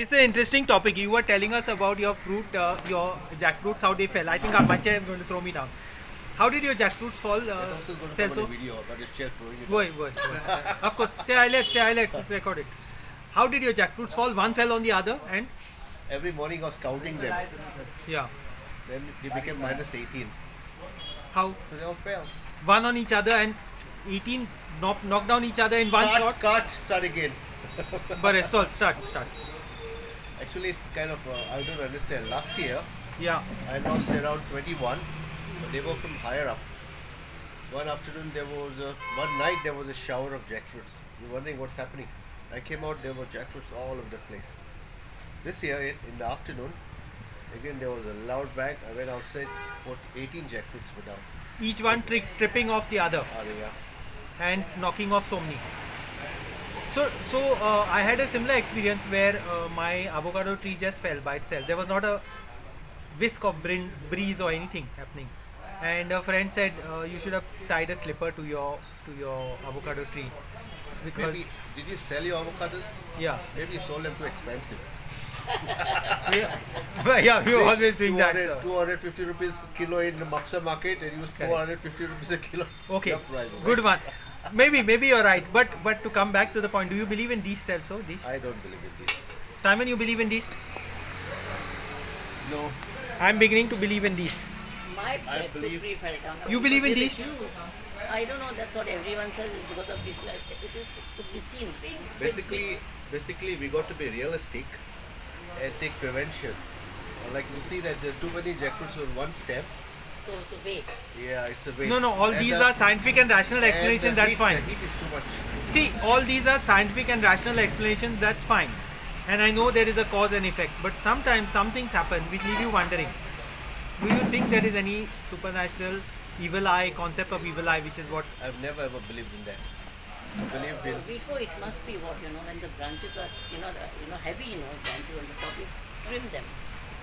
This is an interesting topic. You were telling us about your fruit, uh, your jackfruits, how they fell. I think our bacha is going to throw me down. How did your jackfruits fall? Uh, also going to sell come so? on a video about his chair throwing it. Go ahead, go go of course, the highlights, the highlights, it's recorded. How did your jackfruits fall? One fell on the other, and Every morning I was counting them. yeah, Then they became minus 18. how So they all fell. one on each other and 18 knock, knock down each other in one cut, shot. cut, start again. But so start, start. Actually, it's kind of, uh, I don't understand. Last year, Yeah, I lost around 21, but they were from higher up. One afternoon, there was a, one night, there was a shower of jackfruits. You're wondering what's happening. I came out, there were jackfruits all over the place. This year, in, in the afternoon, again, there was a loud bang. I went outside, for 18 jackfruits were down. each one tri- tripping off the other. Ah, yeah. and knocking off so many. So, so uh, I had a similar experience where uh, my avocado tree just fell by itself. There was not a whisk of brin- breeze or anything happening. And a friend said uh, you should have tied a slipper to your to your avocado tree because Maybe, did you sell your avocados? yeah, Maybe you sold them too expensive. yeah, yeah, we were always doing that. 200, So. 250 rupees kilo in the Mapsa market and use Correct. 450 rupees a kilo. Okay, good one. Maybe, maybe you're right. But but to come back to the point, do you believe in these cells? also? These I don't believe in this. Simon, you believe in these? No. I'm beginning to believe in these. My I believe- tree fell down. You believe in these? I don't know. That's what everyone says. Is because of this. Like, it is to be seen. Big, big, Basically, basically we got to be realistic and take prevention. Like you see that there are too many jackfruits on one stem. So to wait. Yeah, it's a waste. No, no, all And these the- are scientific and rational and explanations, that's heat, fine. The heat is too much. See, all these are scientific and rational explanations, that's fine. And I know there is a cause and effect, but sometimes some things happen which leave you wondering. Do you think there is any supernatural evil eye, concept of evil eye, which is what I've never ever believed in that. I believed in uh, Before it must be what you know when the branches are you know the, you know heavy you know branches on the top you trim them.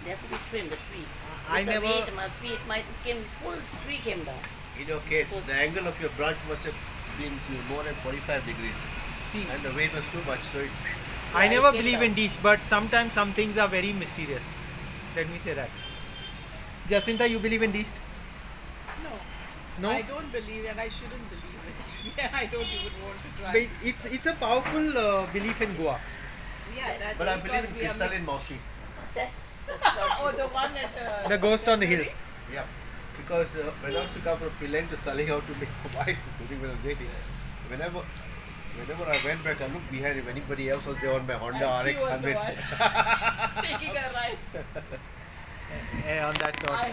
They have to be trimmed the tree. I With the never- weight must be it might came full tree came down. in your case So- the angle of your branch must have been more than 45 degrees see and the weight was too much so it I Yeah, it never believe down. in these, but sometimes some things are very mysterious. Let me say that. Jacinta, you believe in these? No. No? I don't believe and I shouldn't believe it. Yeah, I don't even want to try. But it's it's a powerful uh, belief in Goa. yeah, that's but I believe in we are Kisal in mixed. Maushi Che, That's not Oh, the one at uh, The ghost on the hill. yeah because uh, when I used to come from Penang to Saling out to make a wife including when I was dating whenever whenever I went back I looked behind if anybody else was there on my Honda And she RX was the 100 one taking a ride. Eh, on that note. I